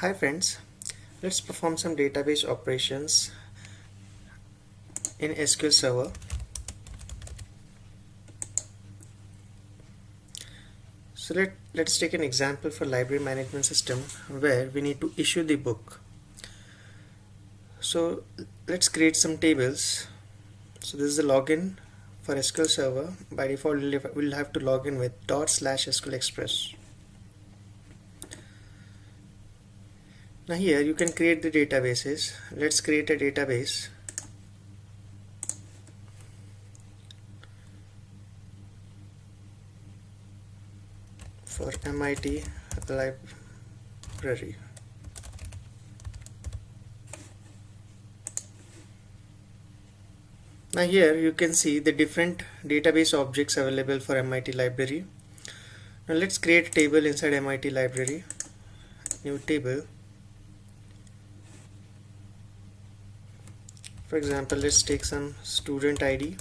Hi friends, let's perform some database operations in SQL Server. So let, let's take an example for library management system where we need to issue the book. So let's create some tables. So this is the login for SQL Server. By default we'll have to log in with dot slash SQL Express. Now here you can create the databases. Let's create a database. For MIT library. Now here you can see the different database objects available for MIT library. Now let's create a table inside MIT library. New table for example let's take some student ID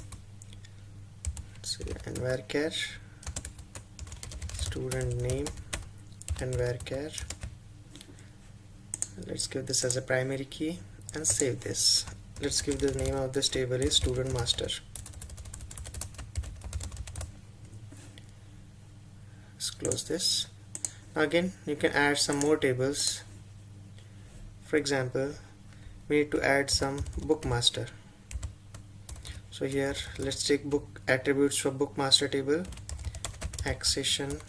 say nvarchar student name nvarchar let's give this as a primary key and save this. Let's give the name of this table is student master. Let's close this. Again you can add some more tables. For example we need to add some bookmaster. So here let's take book attributes for bookmaster table. Accession.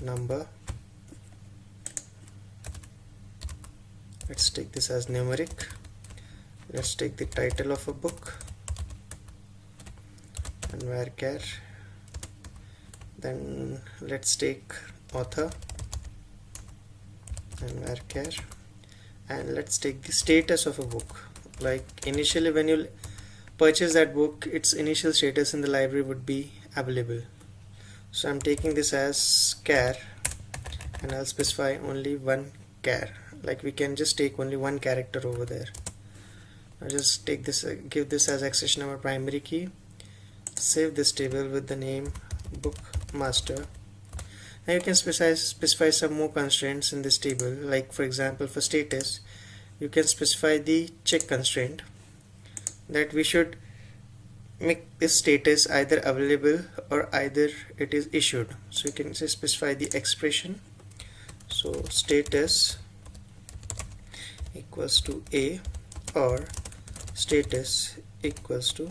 Number. Let's take this as numeric. Let's take the title of a book. nvarchar then let's take author nvarchar and let's take the status of a book. Like initially when you purchase that book its initial status in the library would be available. So I'm taking this as char and I'll specify only one char. Like we can just take only one character over there. I'll just take this uh, give this as accession number primary key. Save this table with the name book master now you can specify, specify some more constraints in this table. Like for example for status you can specify the check constraint that we should make this status either available or either it is issued. So you can specify the expression. So status equals to a or status equals to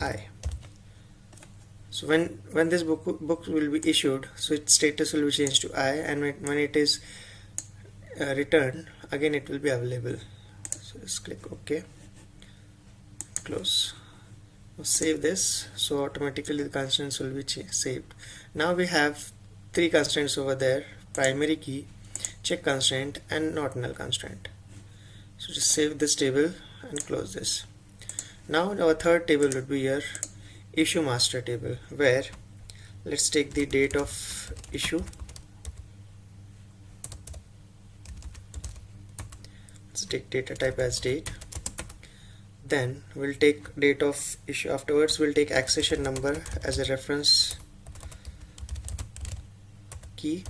i so when when this book book will be issued so its status will be changed to I and when, when it is uh, returned again it will be available. So just click OK. Close. Save this. So automatically the constraints will be saved. Now we have three constraints over there. Primary key check constraint and not null constraint. So just save this table and close this. Now our third table would be here issue master table where let's take the date of issue. Let's take data type as date. Then we'll take date of issue afterwards. We'll take accession number as a reference key.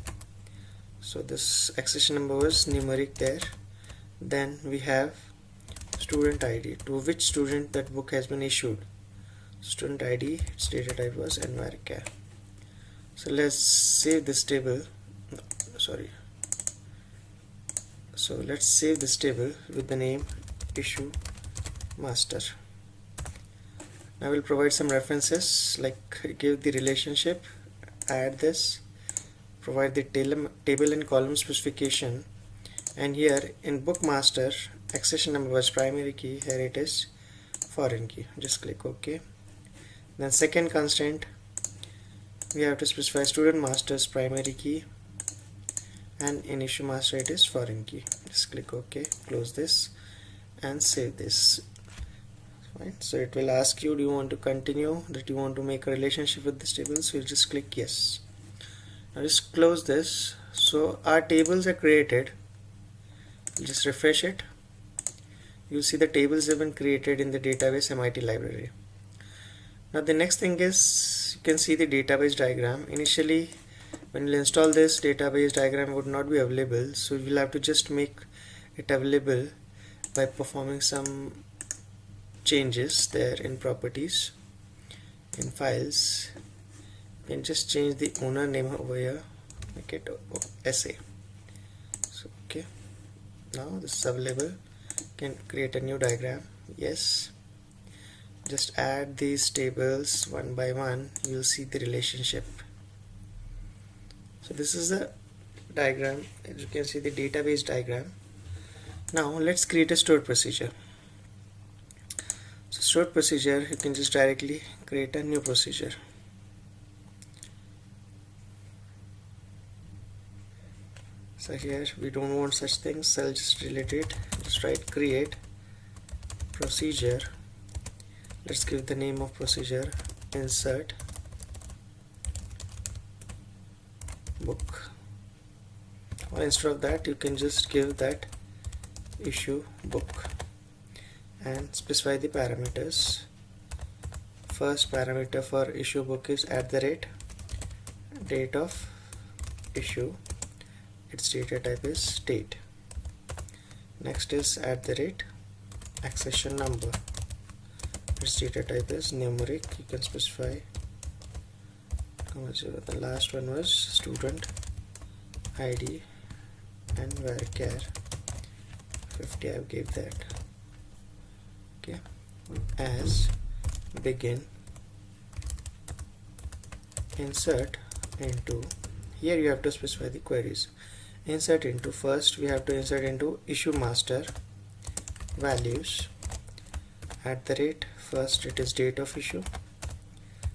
So this accession number was numeric there. Then we have student ID to which student that book has been issued student id its data type was nvarchar so let's save this table. No, sorry. So let's save this table with the name issue master. Now we'll provide some references like give the relationship add this provide the table and column specification. And here in book master accession number was primary key here it is foreign key. Just click ok then second constraint we have to specify student master's primary key and in issue master it is foreign key. Just click ok close this and save this. Fine. So it will ask you do you want to continue? That you want to make a relationship with this table? So you just click yes. Now just close this. So our tables are created. Just refresh it. You see the tables have been created in the database MIT library now the next thing is you can see the database diagram. Initially when you install this database diagram would not be available. So you'll have to just make it available by performing some changes there in properties in files. Can just change the owner name over here make it SA so okay. Now this is available. Can create a new diagram. Yes just add these tables one by one you'll see the relationship. So this is the diagram. As you can see the database diagram. Now let's create a stored procedure. So stored procedure you can just directly create a new procedure. So here we don't want such things. So I'll just delete it. Just write create procedure let's give the name of procedure. Insert. Book. Or instead of that you can just give that issue book and specify the parameters. First parameter for issue book is at the rate date of issue its data type is date next is at the rate accession number its data type is numeric you can specify. The last one was student id nvarchar 50 I gave that. Okay. As begin. Insert into. Here you have to specify the queries. Insert into. First we have to insert into issue master values at the rate first it is date of issue.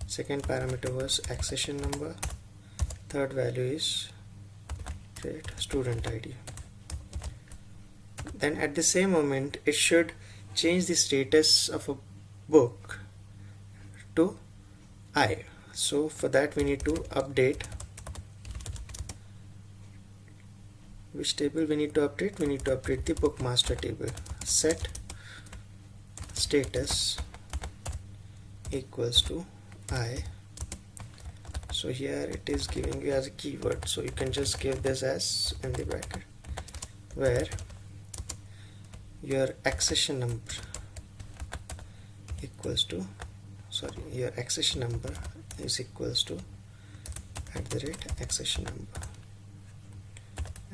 Second parameter was accession number. Third value is student id then at the same moment it should change the status of a book to I. So for that we need to update. Which table we need to update? We need to update the book master table. Set status equals to I. So here it is giving you as a keyword. So you can just give this as in the bracket where your accession number equals to sorry your accession number is equals to at the rate accession number.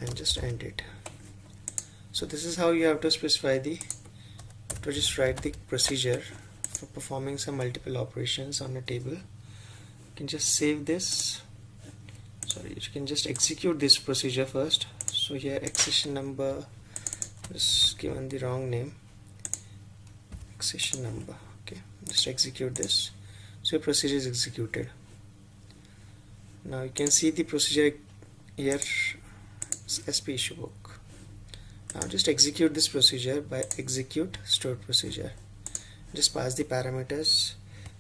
And just end it. So this is how you have to specify the to just write the procedure for performing some multiple operations on a table. You can just save this. Sorry you can just execute this procedure first. So here accession number is given the wrong name. Accession number okay. Just execute this. So your procedure is executed. Now you can see the procedure here. SP issue book now just execute this procedure by execute stored procedure. Just pass the parameters.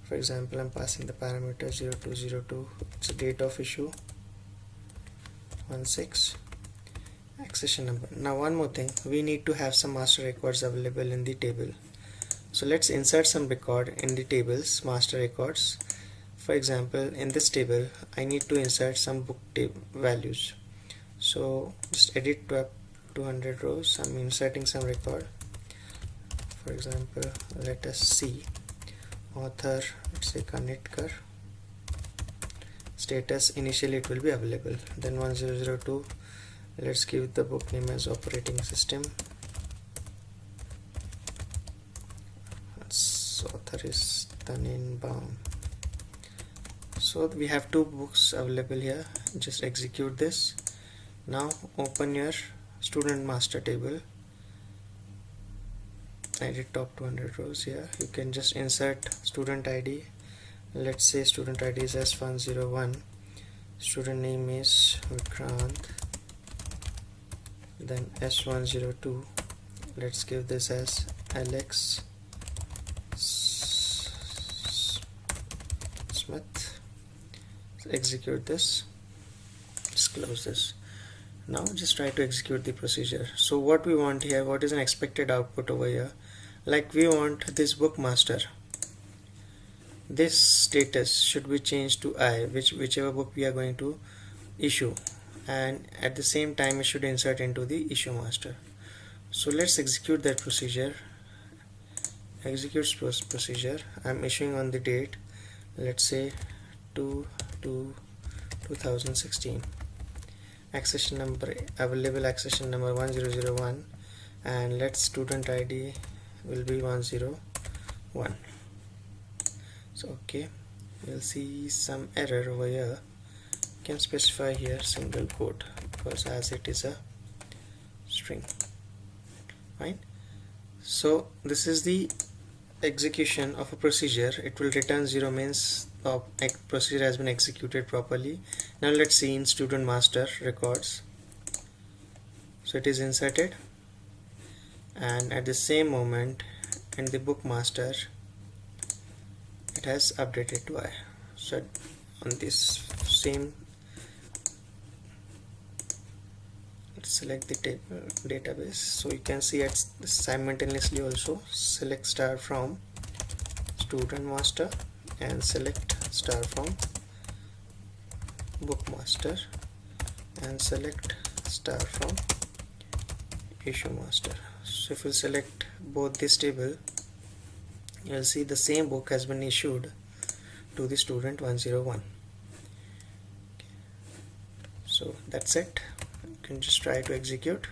For example I'm passing the parameter 0202 it's a date of issue. 16 accession number. Now one more thing. We need to have some master records available in the table. So let's insert some record in the tables master records. For example in this table I need to insert some book table values. So just edit to 200 rows. I'm inserting some record. For example let us see. Author let's say Kanetkar status initially it will be available. Then 1002 let's give the book name as operating system. So author is Tanenbaum. so we have two books available here. Just execute this. Now open your student master table. Edit top 200 rows here. You can just insert student id let's say student id is s101 student name is Vikrant. Then s102 let's give this as alex smith. Execute this. Just close this now just try to execute the procedure. So what we want here what is an expected output over here? Like we want this book master this status should be changed to I which whichever book we are going to issue. And at the same time it should insert into the issue master. So let's execute that procedure. Executes procedure. I'm issuing on the date let's say 2 to 2016 accession number available accession number 1001 and let student ID will be 101 so okay you'll see some error over here. You can specify here single quote because as it is a string right? So this is the execution of a procedure. It will return 0 means the procedure has been executed properly now let's see in student master records. So it is inserted. And at the same moment in the book master it has updated to I so on this same select the table database. So you can see it simultaneously also select star from student master and select star from bookmaster and select star from issue master. So if you select both this table you'll see the same book has been issued to the student 101 so that's it. You can just try to execute